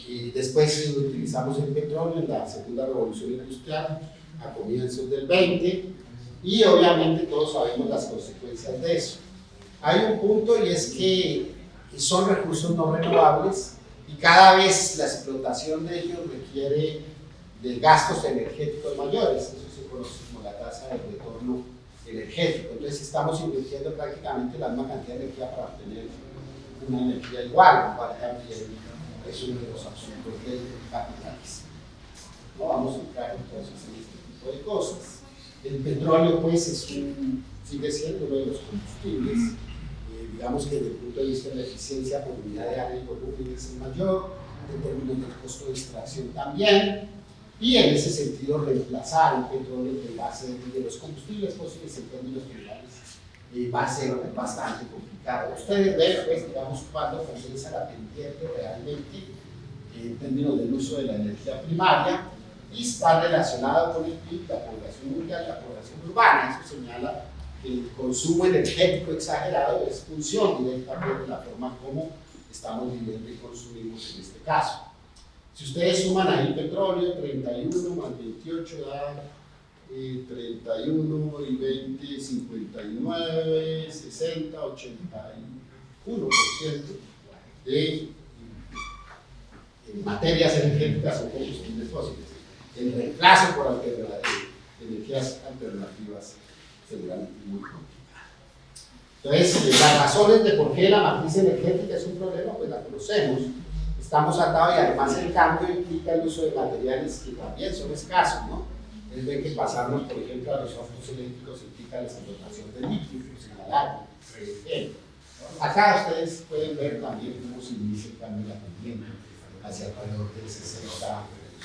S1: y después utilizamos el petróleo en la segunda revolución industrial a comienzos del 20 y obviamente todos sabemos las consecuencias de eso. Hay un punto y es que son recursos no renovables y cada vez la explotación de ellos requiere de gastos energéticos mayores, eso se conoce como la tasa de retorno energético. Entonces estamos invirtiendo prácticamente la misma cantidad de energía para obtener una energía igual, lo es uno de los asuntos del capitalismo. No vamos a entrar entonces en este tipo de cosas. El petróleo pues es un, sigue siendo uno de los combustibles, eh, digamos que desde el punto de vista de la eficiencia por unidad de área y volumen es el mayor, en términos del costo de extracción también, y en ese sentido reemplazar el petróleo en base de los combustibles fósiles en términos generales eh, va a ser bastante complicado. Ustedes ven, pues, digamos, cuando comienza la pendiente realmente en términos del uso de la energía primaria y está relacionado con el PIB, la población mundial, la población urbana. Eso señala que el consumo energético exagerado es función directamente de la forma como estamos viviendo y consumimos en este caso. Si ustedes suman ahí petróleo, 31 más 28 da 31 y 20, 59, 60, 81% de materias energéticas o combustibles fósiles. El reemplazo por energías alternativas seguramente muy complicado. Entonces, las razones de por qué la matriz energética es un problema, pues la conocemos. Estamos atados y además el cambio implica el uso de materiales que también son escasos, ¿no? es de que pasarnos, por ejemplo, a los autos eléctricos implica la explotación de líquidos el agua, Acá ustedes pueden ver también cómo se inicia el cambio de la pendiente hacia alrededor de 60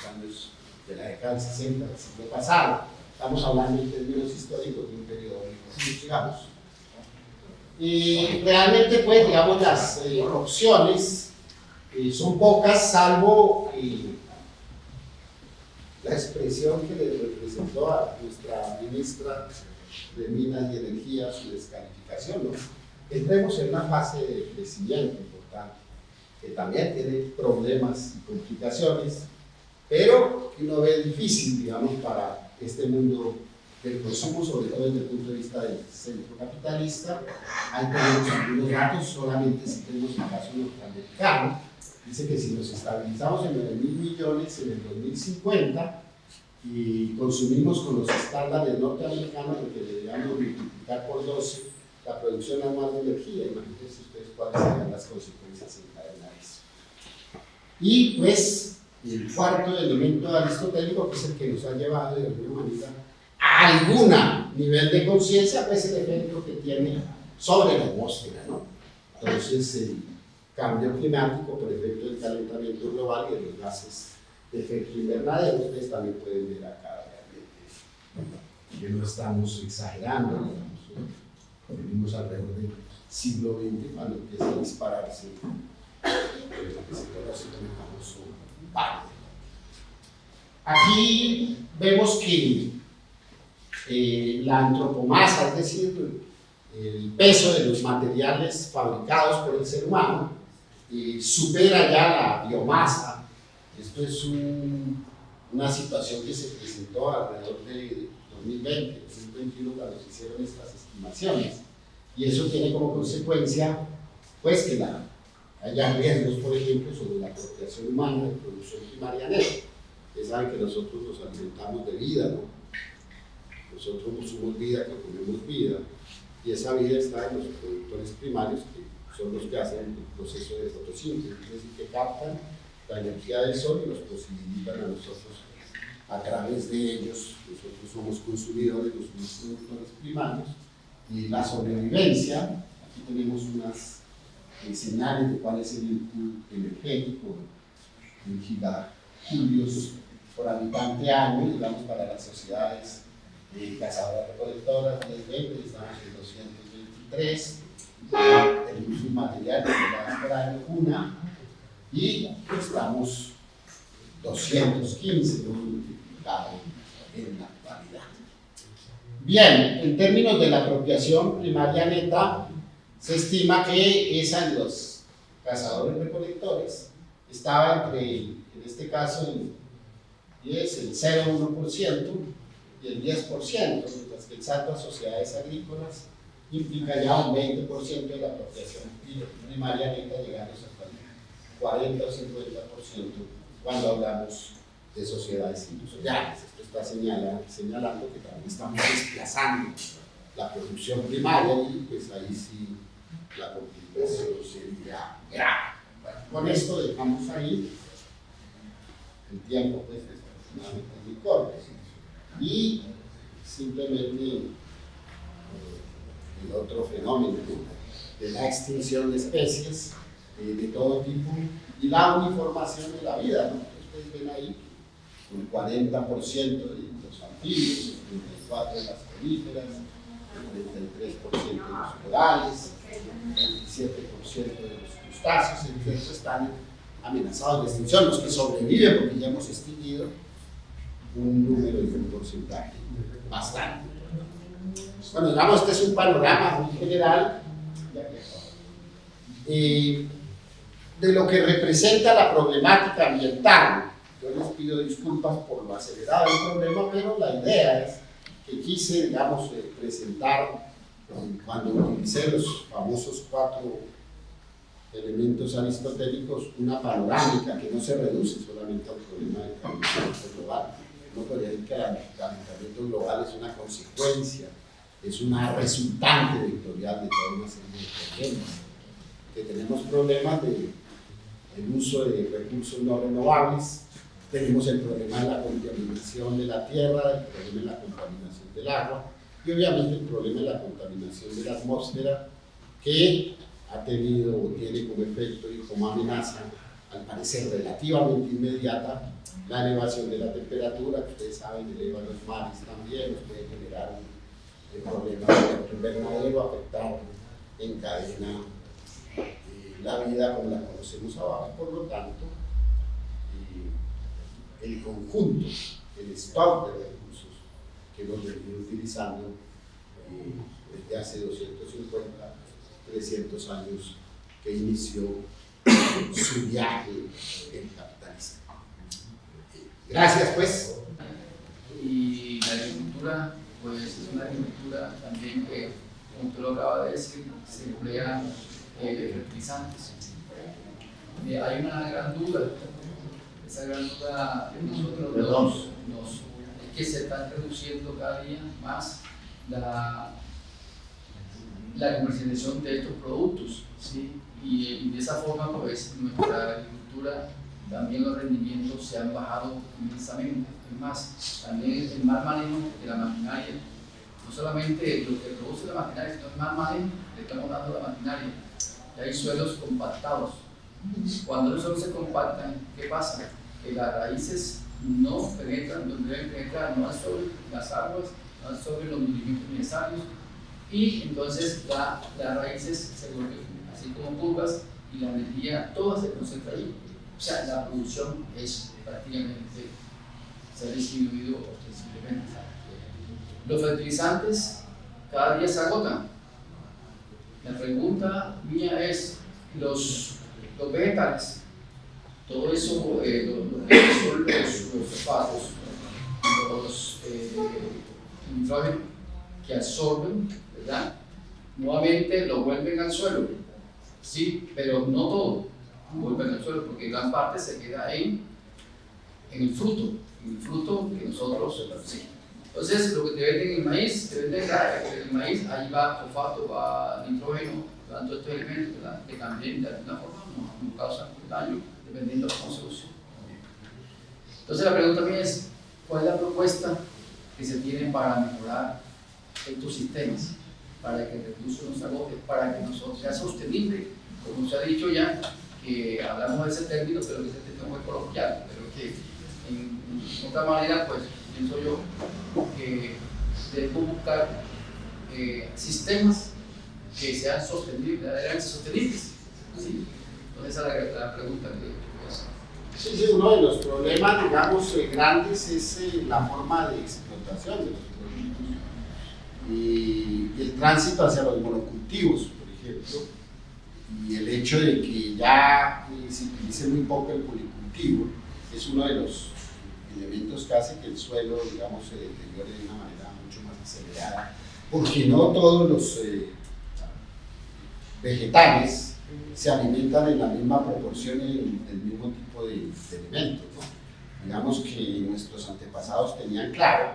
S1: años de la década del 60 del siglo pasado. Estamos hablando en términos históricos de un periodo muy digamos. Y realmente, pues, digamos, las eh, opciones son pocas, salvo la expresión que le representó a nuestra ministra de Minas y Energía su descalificación. ¿no? Entremos en una fase de crecimiento importante, que también tiene problemas y complicaciones, pero que uno ve difícil, digamos, para este mundo del consumo, sobre todo desde el punto de vista del centro capitalista. Ahí tenemos algunos datos, solamente si tenemos el caso norteamericano, dice que si nos estabilizamos en 9 mil millones en el 2050 y consumimos con los estándares norteamericanos, lo que deberíamos multiplicar por 12 la producción anual de energía, imagínense ustedes cuáles serían las consecuencias en cadena eso. Y pues el cuarto elemento aristotélico, que es el que nos ha llevado de alguna manera a algún nivel de conciencia, pues el efecto que tiene sobre la atmósfera, ¿no? Entonces, el cambio climático por efecto del calentamiento global y de los gases de efecto invernadero. Ustedes también pueden ver acá realmente que no estamos exagerando, digamos, vivimos alrededor del siglo XX cuando empieza a dispararse lo que se conoce como famoso Aquí vemos que eh, la antropomasa, es decir, el peso de los materiales fabricados por el ser humano, supera ya la biomasa. Esto es una situación que se presentó alrededor de 2020, 2021, cuando se hicieron estas estimaciones. Y eso tiene como consecuencia, pues, que la, haya riesgos, por ejemplo, sobre la apropiación humana de producción primaria neta. Ustedes saben que nosotros nos alimentamos de vida, ¿no? Nosotros no somos vida que comemos vida, y esa vida está en los productores primarios que son los que hacen el proceso de fotosíntesis, es decir, que captan la energía del sol y nos posibilitan a nosotros, a través de ellos, nosotros somos consumidores, los productores primarios, y la sobrevivencia, aquí tenemos unas señales de cuál es el input energético en gigajulios por habitante año, digamos, para las sociedades eh, cazadoras recolectoras, 2020, estamos en 223, tenemos un material que se por año una y estamos 215 multiplicado en la actualidad. Bien, en términos de la apropiación primaria neta, se estima que esa de los cazadores recolectores estaba entre, en este caso, el 10, el 0,1% y el 10%, mientras que el a sociedades agrícolas implica ya un 20% de la apropiación primaria neta, llegando hasta el 40 o 50% cuando hablamos de sociedades industriales. Esto está señala, señalando que también estamos desplazando la producción primaria y pues ahí sí la complicación sería grave. Bueno, con esto dejamos ahí el tiempo pues es muy corto y simplemente el otro fenómeno de la extinción de especies eh, de todo tipo y la uniformación de la vida. ¿no? Ustedes ven ahí el 40% de los anfibios, el 34% de las coníferas, el 33% de los corales, el 27% de los crustáceos, etc. están amenazados de extinción. Los que sobreviven, porque ya hemos extinguido un número y un porcentaje bastante. Bueno, digamos, este es un panorama muy general de lo que representa la problemática ambiental. Yo les pido disculpas por lo acelerado del problema, pero la idea es que quise, digamos, eh, presentar eh, cuando utilicé los famosos cuatro elementos aristotélicos, una panorámica que no se reduce solamente al problema del calentamiento global. No podría decir que el calentamiento global es una consecuencia, es una resultante vectorial de toda una serie de problemas. Que tenemos problemas de el uso de recursos no renovables, tenemos el problema de la contaminación de la tierra, el problema de la contaminación del agua y obviamente el problema de la contaminación de la atmósfera que ha tenido o tiene como efecto y como amenaza, al parecer relativamente inmediata, la elevación de la temperatura, que ustedes saben eleva los mares también, puede generar un, problema de invernadero, afectar en cadena eh, la vida como la conocemos abajo, por lo tanto, eh, el conjunto, el stock de recursos que hemos venido utilizando eh, desde hace 250 300 años que inició su viaje en capitalismo. Gracias, pues.
S2: Y la agricultura, pues es una agricultura también que, como usted lo acaba de decir, se emplea eh, fertilizantes. Eh, hay una gran duda, esa gran duda que nosotros nos, nos, es que se está reduciendo cada día más la la comercialización de estos productos. ¿sí? Y, de esa forma, pues, nuestra agricultura, también los rendimientos se han bajado inmensamente. Es más, también el mal manejo de la maquinaria, no solamente lo que produce la maquinaria, sino el mal manejo que estamos dando a la maquinaria. Y hay suelos compactados. Cuando los suelos se compactan, ¿qué pasa? Que las raíces no penetran donde deben penetrar, no sobre las aguas, no sobre los nutrientes necesarios y entonces la, las raíces se vuelven así como curvas y la energía toda se concentra ahí. O sea, la producción es prácticamente, se ha disminuido ostensiblemente. Los fertilizantes cada día se agotan. La pregunta mía es, los, los vegetales, todo eso, eh, lo, que son los, fosfatos, los eh, nitrógenos que absorben Nuevamente lo vuelven al suelo, sí, pero no todo vuelven al suelo porque gran parte se queda en, en el fruto, en el fruto que nosotros, sí. Entonces, lo que te venden en maíz, te venden el maíz, ahí va fosfato, va nitrógeno, todos estos elementos que también de alguna forma nos, causan daño dependiendo de cómo se use. Entonces, la pregunta mía es: ¿cuál es la propuesta que se tiene para mejorar estos sistemas? para que el recurso no se agote, para que nosotros sea sostenible, como se ha dicho ya, que hablamos de ese término, pero que ese término muy coloquial, pero que en, otra manera, pues pienso yo que debemos buscar eh, sistemas que sean sostenibles, verdaderamente sostenibles. ¿sí? Entonces esa es la, pregunta que
S1: Sí, sí, uno de los problemas, digamos, eh, grandes es eh, la forma de explotación de los y, el tránsito hacia los monocultivos, por ejemplo, y el hecho de que ya se utilice muy poco el policultivo es uno de los elementos que hace que el suelo, digamos, se deteriore de una manera mucho más acelerada, porque no todos los eh, vegetales se alimentan en la misma proporción y en el mismo tipo de, elementos. digamos que nuestros antepasados tenían claro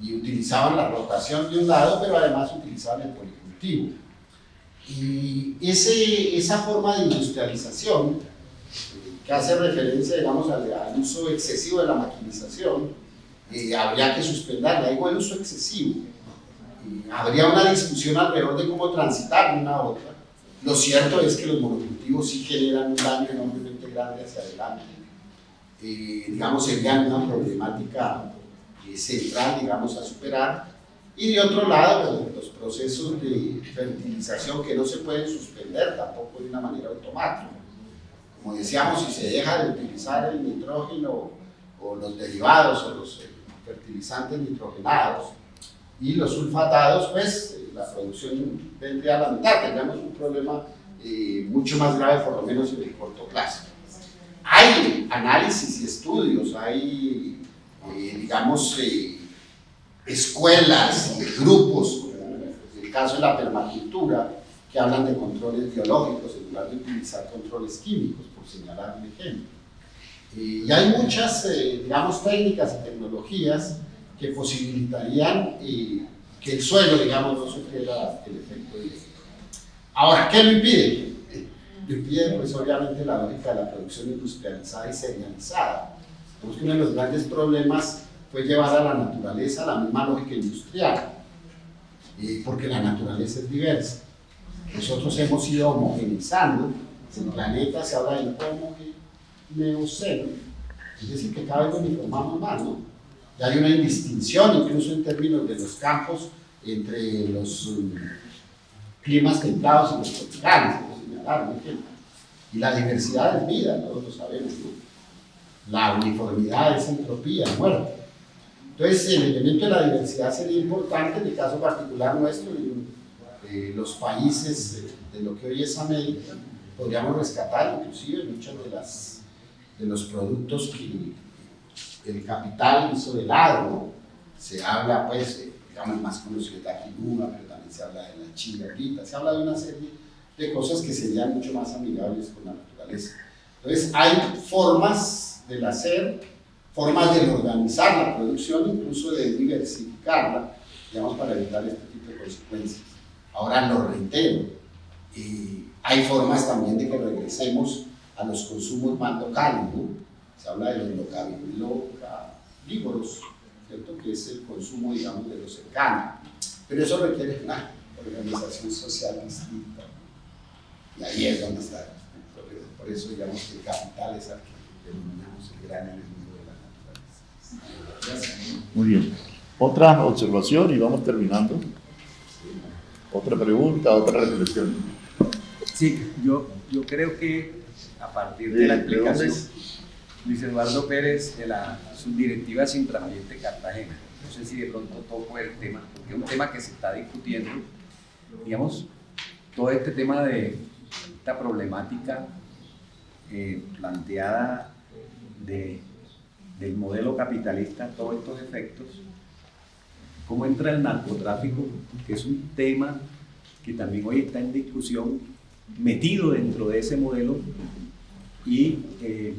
S1: y utilizaban la rotación de un lado, pero además utilizaban el policultivo. Y ese, esa forma de industrialización, que hace referencia, digamos, al, uso excesivo de la maquinización, eh, habría que suspenderla, digo el uso excesivo. habría una discusión alrededor de cómo transitar una a otra. Lo cierto es que los monocultivos sí generan un daño enormemente grande hacia adelante. Eh, digamos, serían una problemática eh, central, digamos, a superar. Y de otro lado, pues, los procesos de fertilización que no se pueden suspender tampoco de una manera automática. Como decíamos, si se deja de utilizar el nitrógeno o los derivados o los eh, fertilizantes nitrogenados y los sulfatados, pues eh, la producción vendría a la mitad, tendríamos un problema mucho más grave, por lo menos en el corto plazo. Hay análisis y estudios, hay, digamos, escuelas y grupos, como el caso de la permacultura, que hablan de controles biológicos en lugar de utilizar controles químicos, por señalar un ejemplo. y hay muchas, eh, digamos, técnicas y tecnologías que posibilitarían eh, que el suelo, digamos, no sufriera el efecto directo. Ahora, ¿qué lo impide? Lo impide, pues, obviamente, la lógica de la producción industrializada y serializada. Porque uno de los grandes problemas fue llevar a la naturaleza la misma lógica industrial, porque la naturaleza es diversa. Nosotros hemos ido homogenizando, el planeta se habla del homogeneoceno, es decir, que cada vez nos uniformamos más, ¿no? Y hay una indistinción incluso en términos de los campos entre los um, climas templados y los tropicales, por señalar un ejemplo. Y la diversidad es vida, todos lo sabemos, ¿no? La uniformidad es entropía, muerte. Entonces, el elemento de la diversidad sería importante en el caso particular nuestro, eh, los países de, lo que hoy es América, podríamos rescatar inclusive muchos de, las, de los productos que el capital hizo de lado, se habla, pues, digamos, más conocido de la quinoa, pero también se habla de la china se habla de una serie de cosas que serían mucho más amigables con la naturaleza. Entonces, hay formas del hacer formas de organizar la producción, incluso de diversificarla, digamos, para evitar este tipo de consecuencias. Ahora lo reitero, hay formas también de que regresemos a los consumos más locales, ¿no? Se habla de los localívoros, ¿cierto? Que es el consumo, digamos, de lo cercano. Pero eso requiere una organización social distinta. Y ahí es donde está. Por eso, digamos, que el capital es el que denominamos el gran enemigo
S3: muy bien. Otra observación y vamos terminando. Otra pregunta, otra reflexión.
S4: Sí, yo, yo creo que a partir de, la explicación, Luis Eduardo Pérez, de la subdirectiva Sintraambiente Cartagena, no sé si de pronto toco el tema, porque es un tema que se está discutiendo, digamos, todo este tema de esta problemática eh, planteada de del modelo capitalista todos estos efectos, cómo entra el narcotráfico, que es un tema que también hoy está en discusión, metido dentro de ese modelo y eh,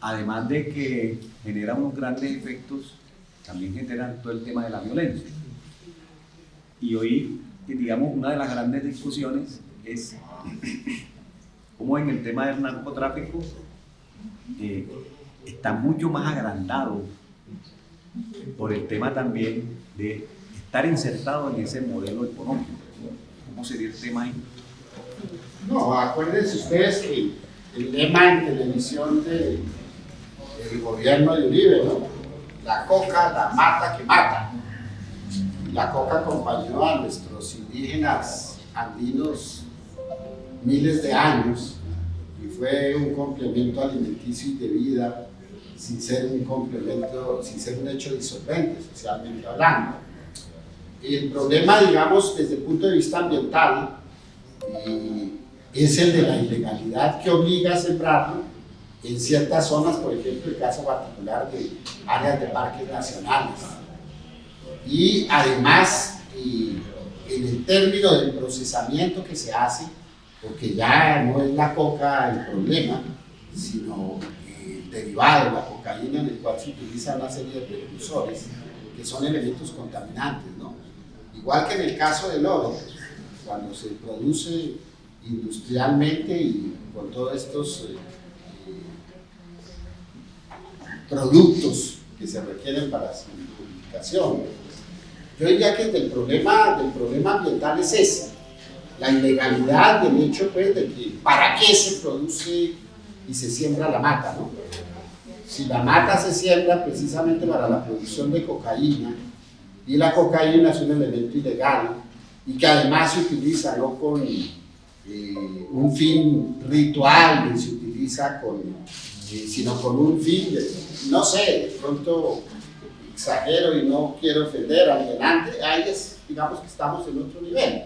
S4: además de que genera unos grandes efectos, también generan todo el tema de la violencia. Y hoy, digamos, una de las grandes discusiones es cómo en el tema del narcotráfico eh, está mucho más agrandado por el tema también de estar insertado en ese modelo económico. ¿Cómo sería el tema ahí?
S1: No, acuérdense ustedes que el lema en televisión del gobierno de Uribe, ¿no? La coca, la mata que mata. La coca acompañó a nuestros indígenas andinos miles de años fue un complemento alimenticio y de vida sin ser un complemento, sin ser un hecho disolvente, socialmente hablando. El problema, digamos, desde el punto de vista ambiental, eh, es el de la ilegalidad que obliga a sembrarlo en ciertas zonas, por ejemplo, el caso particular de áreas de parques nacionales. Y además, eh, en el término del procesamiento que se hace, porque ya no es la coca el problema, sino el derivado, la cocaína, en el cual se utiliza una serie de precursores que son elementos contaminantes. ¿no? Igual que en el caso del oro, cuando se produce industrialmente y con todos estos eh, productos que se requieren para su publicación. Yo diría que el problema, del problema ambiental es ese, la ilegalidad del hecho pues, de que para qué se produce y se siembra la mata, ¿no? Si la mata se siembra precisamente para la producción de cocaína, y la cocaína es un elemento ilegal, y que además se utiliza no con eh, un fin ritual, ni se utiliza con, eh, sino con un fin, no sé, de pronto exagero y no quiero ofender a alguien antes, ahí es, digamos que estamos en otro nivel.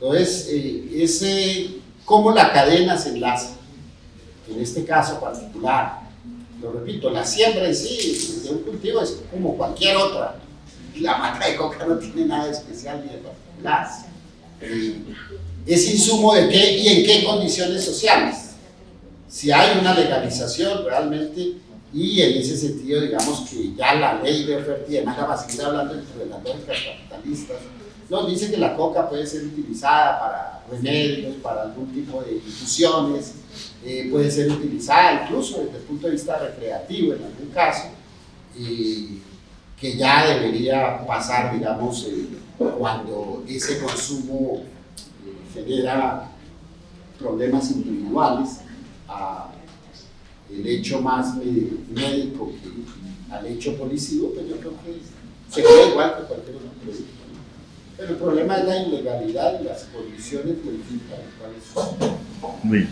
S1: Entonces, eh, ese, cómo la cadena se enlaza, en este caso particular, lo repito, la siembra en sí de un cultivo es como cualquier otra, la mata de coca no tiene nada especial ni de particular. Eh, es insumo de qué y en qué condiciones sociales. Si hay una legalización realmente y en ese sentido, digamos que ya la ley de oferta y demás, va a seguir hablando entre las lógicas capitalistas, nos dice que la coca puede ser utilizada para remedios, para algún tipo de infusiones, eh, puede ser utilizada incluso desde el punto de vista recreativo en algún caso, eh, que ya debería pasar, digamos, eh, cuando ese consumo genera problemas individuales a el hecho más médico que al hecho policivo, pues yo creo que se queda igual que cualquier otro. Pero el problema es la ilegalidad y las condiciones
S3: políticas. Bien.